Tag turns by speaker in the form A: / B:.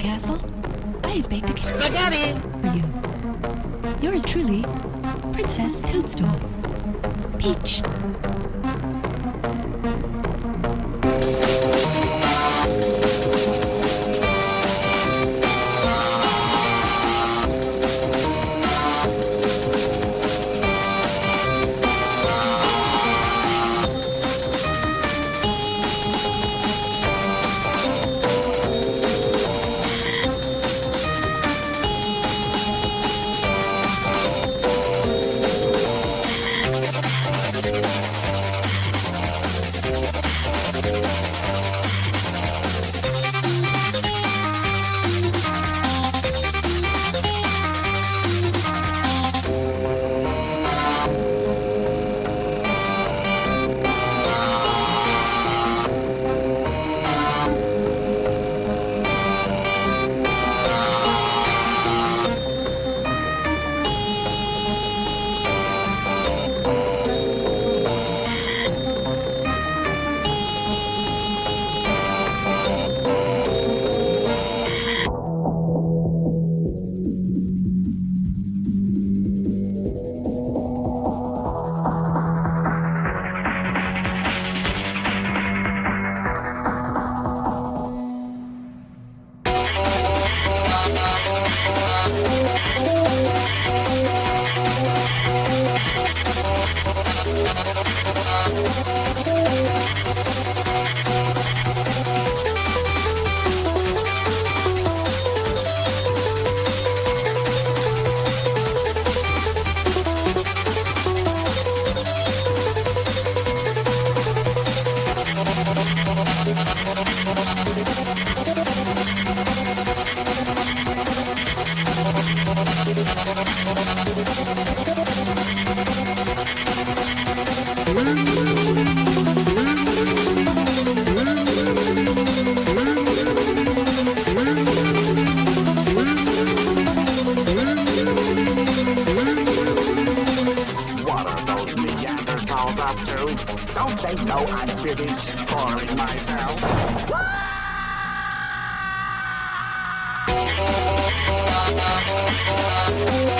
A: Castle. I have baked a cake
B: Spaghetti!
A: for you. Yours truly, Princess Toadstool. Peach.
C: Don't they know I'm busy sparring myself? Ah!